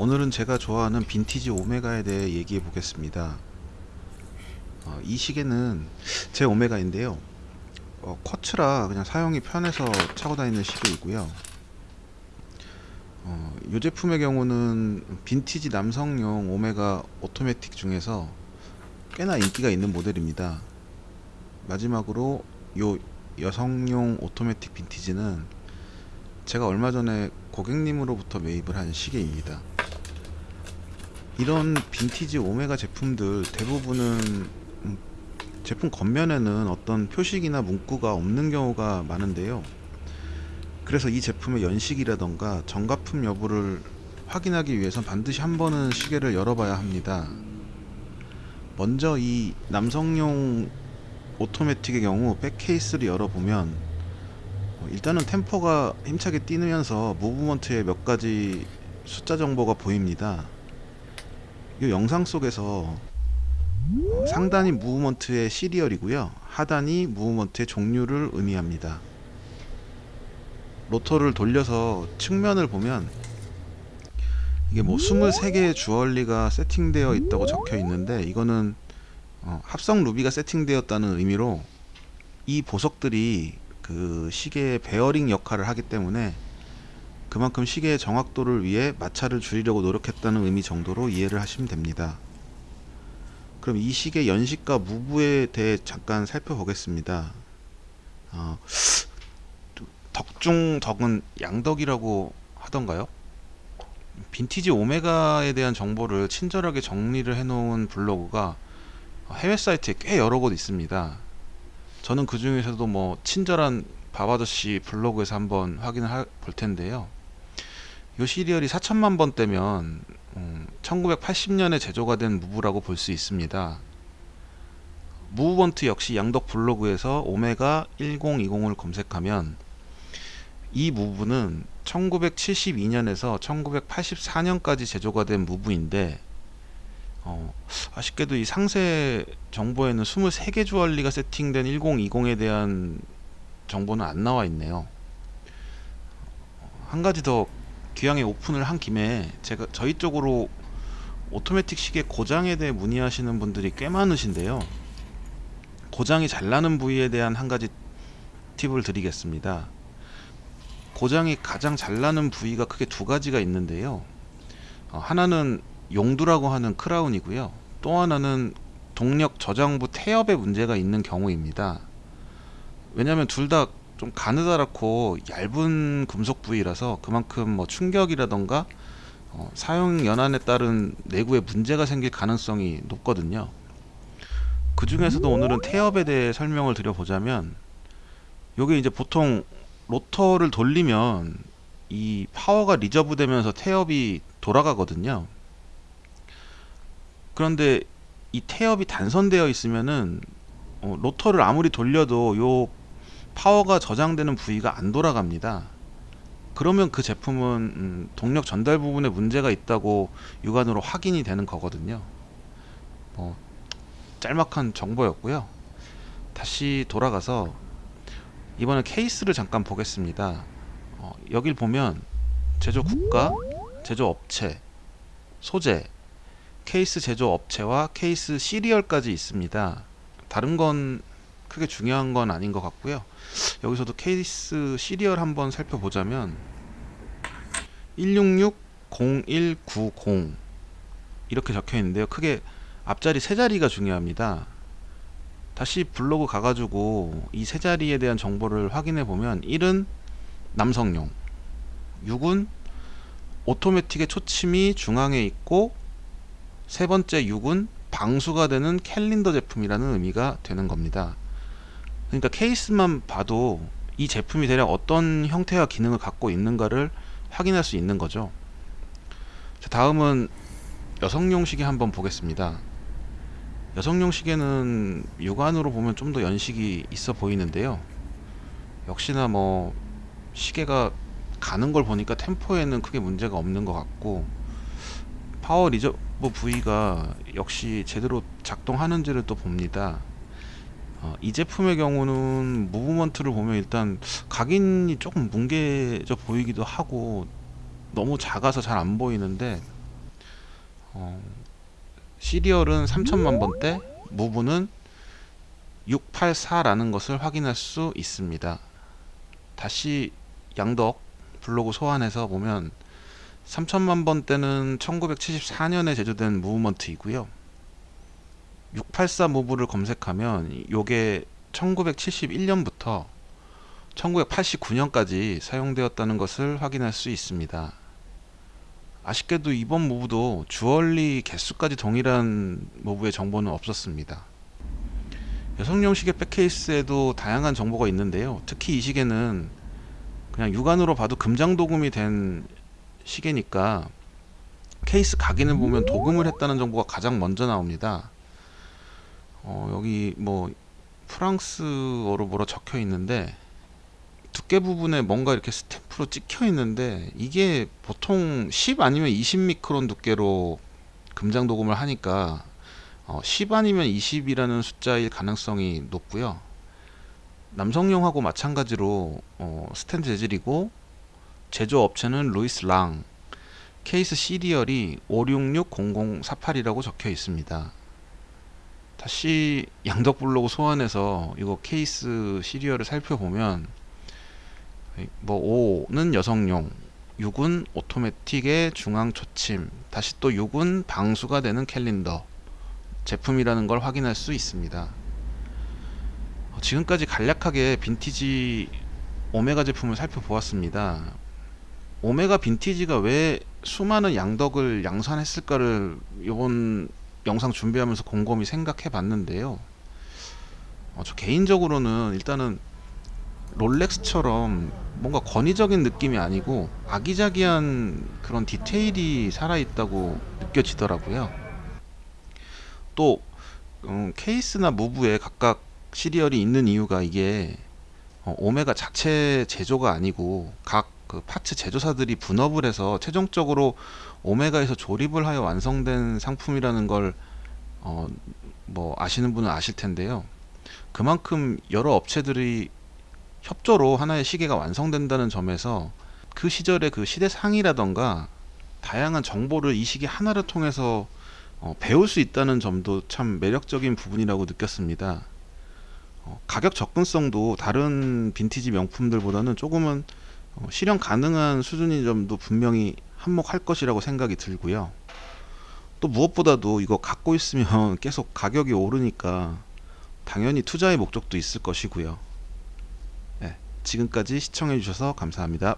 오늘은 제가 좋아하는 빈티지 오메가에 대해 얘기해 보겠습니다. 어, 이 시계는 제 오메가인데요. 어, 쿼츠라 그냥 사용이 편해서 차고 다니는 시계이고요. 어, 이 제품의 경우는 빈티지 남성용 오메가 오토매틱 중에서 꽤나 인기가 있는 모델입니다. 마지막으로 요 여성용 오토매틱 빈티지는 제가 얼마 전에 고객님으로부터 매입을 한 시계입니다. 이런 빈티지 오메가 제품들 대부분은 음, 제품 겉면에는 어떤 표식이나 문구가 없는 경우가 많은데요. 그래서 이 제품의 연식이라던가 정가품 여부를 확인하기 위해선 반드시 한 번은 시계를 열어봐야 합니다. 먼저 이 남성용 오토매틱의 경우 백 케이스를 열어보면 어, 일단은 템포가 힘차게 뛰면서 무브먼트의 몇 가지 숫자 정보가 보입니다. 이 영상 속에서 어, 상단이 무브먼트의 시리얼이고요. 하단이 무브먼트의 종류를 의미합니다. 로터를 돌려서 측면을 보면 이게 뭐 23개의 주얼리가 세팅되어 있다고 적혀 있는데 이거는 어, 합성 루비가 세팅되었다는 의미로 이 보석들이 그 시계의 베어링 역할을 하기 때문에 그만큼 시계의 정확도를 위해 마찰을 줄이려고 노력했다는 의미 정도로 이해를 하시면 됩니다. 그럼 이 시계 연식과 무브에 대해 잠깐 살펴보겠습니다. 어, 덕중 덕은 양덕이라고 하던가요? 빈티지 오메가에 대한 정보를 친절하게 정리를 해놓은 블로그가 해외 사이트에 꽤 여러 곳 있습니다. 저는 그 중에서도 뭐 친절한 바바더씨 블로그에서 한번 확인을 하, 볼 텐데요. 이 시리얼이 4천만 번대면 음, 1980년에 제조가 된 무브라고 볼 수 있습니다. 무브번트 역시 양덕 블로그에서 오메가 1020을 검색하면 이 무브는 1972년에서 1984년까지 제조가 된 무브인데 어, 아쉽게도 이 상세 정보에는 23개 주얼리가 세팅된 1020에 대한 정보는 안 나와 있네요. 한 가지 더 귀향에 오픈을 한 김에 제가 저희 쪽으로 오토매틱 시계 고장에 대해 문의하시는 분들이 꽤 많으신데요. 고장이 잘 나는 부위에 대한 한 가지 팁을 드리겠습니다. 고장이 가장 잘 나는 부위가 크게 두 가지가 있는데요. 어, 하나는 용두라고 하는 크라운이고요. 또 하나는 동력 저장부 태엽에 문제가 있는 경우입니다. 왜냐하면 둘 다 좀 가느다랗고 얇은 금속 부위라서 그만큼 뭐 충격이라던가 어, 사용 연한에 따른 내구에 문제가 생길 가능성이 높거든요. 그 중에서도 오늘은 태엽에 대해 설명을 드려보자면 요게 이제 보통 로터를 돌리면 이 파워가 reserve 되면서 태엽이 돌아가거든요. 그런데 이 태엽이 단선되어 있으면은 어, 로터를 아무리 돌려도 요 파워가 저장되는 부위가 안 돌아갑니다. 그러면 그 제품은 음, 동력 전달 부분에 문제가 있다고 육안으로 확인이 되는 거거든요. 뭐 짤막한 정보였고요. 다시 돌아가서 이번에 케이스를 잠깐 보겠습니다. 어, 여길 보면 제조 국가, 제조 업체, 소재, 케이스 제조 업체와 케이스 serial까지 있습니다. 다른 건 크게 중요한 건 아닌 것 같고요. 여기서도 케이스 serial 한번 살펴보자면 1660190 이렇게 적혀 있는데요. 크게 앞자리 세 자리가 중요합니다. 다시 블로그 가가지고 이 세 자리에 대한 정보를 확인해 보면 1은 남성용 6은 오토매틱의 초침이 중앙에 있고 세 번째 6은 방수가 되는 캘린더 제품이라는 의미가 되는 겁니다. 그러니까 케이스만 봐도 이 제품이 대략 어떤 형태와 기능을 갖고 있는가를 확인할 수 있는 거죠. 자, 다음은 여성용 시계 한번 보겠습니다. 여성용 시계는 육안으로 보면 좀 더 연식이 있어 보이는데요. 역시나 뭐 시계가 가는 걸 보니까 템포에는 크게 문제가 없는 것 같고 power reserve 부위가 역시 제대로 작동하는지를 또 봅니다. 어, 이 제품의 경우는 movement를 보면 일단 각인이 조금 뭉개져 보이기도 하고 너무 작아서 잘 안 보이는데 어, 시리얼은 3천만 번대, 무브는 684라는 것을 확인할 수 있습니다. 다시 양덕 블로그 소환해서 보면 3천만 번대는 1974년에 제조된 무브먼트이고요. 684 무브를 검색하면 요게 1971년부터 1989년까지 사용되었다는 것을 확인할 수 있습니다. 아쉽게도 이번 무브도 주얼리 개수까지 동일한 무브의 정보는 없었습니다. 여성용 시계 백케이스에도 다양한 정보가 있는데요. 특히 이 시계는 그냥 육안으로 봐도 금장 도금이 된 시계니까 케이스 각인을 보면 도금을 했다는 정보가 가장 먼저 나옵니다. 어, 여기 뭐 프랑스어로 뭐라 적혀 있는데 두께 부분에 뭔가 이렇게 스탬프로 찍혀 있는데 이게 보통 10 아니면 20 미크론 두께로 금장 도금을 하니까 어, 10 아니면 20이라는 숫자일 가능성이 높고요. 남성용하고 마찬가지로 어, 스텐 재질이고 제조업체는 루이스 랑 케이스 시리얼이 5660048이라고 적혀 있습니다. 다시 양덕 블로그 소환해서 이거 케이스 시리얼을 살펴보면 뭐 5는 여성용 6은 오토매틱의 중앙 초침 다시 또 6은 방수가 되는 캘린더 제품이라는 걸 확인할 수 있습니다. 어, 지금까지 간략하게 빈티지 오메가 제품을 살펴보았습니다. 오메가 빈티지가 왜 수많은 양덕을 양산했을까를 이번 영상 준비하면서 곰곰이 생각해 봤는데요 어, 저 개인적으로는 일단은 롤렉스처럼 뭔가 권위적인 느낌이 아니고 아기자기한 그런 디테일이 살아있다고 느껴지더라고요. 또 음, 케이스나 무브에 각각 시리얼이 있는 이유가 이게 어, 오메가 자체 제조가 아니고 각 그 파츠 제조사들이 분업을 해서 최종적으로 오메가에서 조립을 하여 완성된 상품이라는 걸 어, 뭐 아시는 분은 아실 텐데요. 그만큼 여러 업체들이 협조로 하나의 시계가 완성된다는 점에서 그 시절의 그 시대상이라던가 다양한 정보를 이 시계 하나를 통해서 어, 배울 수 있다는 점도 참 매력적인 부분이라고 느꼈습니다. 어, 가격 접근성도 다른 빈티지 명품들보다는 조금은 어, 실현 가능한 수준인 점도 분명히 한몫할 것이라고 생각이 들고요. 또 무엇보다도 이거 갖고 있으면 계속 가격이 오르니까 당연히 투자의 목적도 있을 것이고요. 지금까지 시청해 주셔서 감사합니다.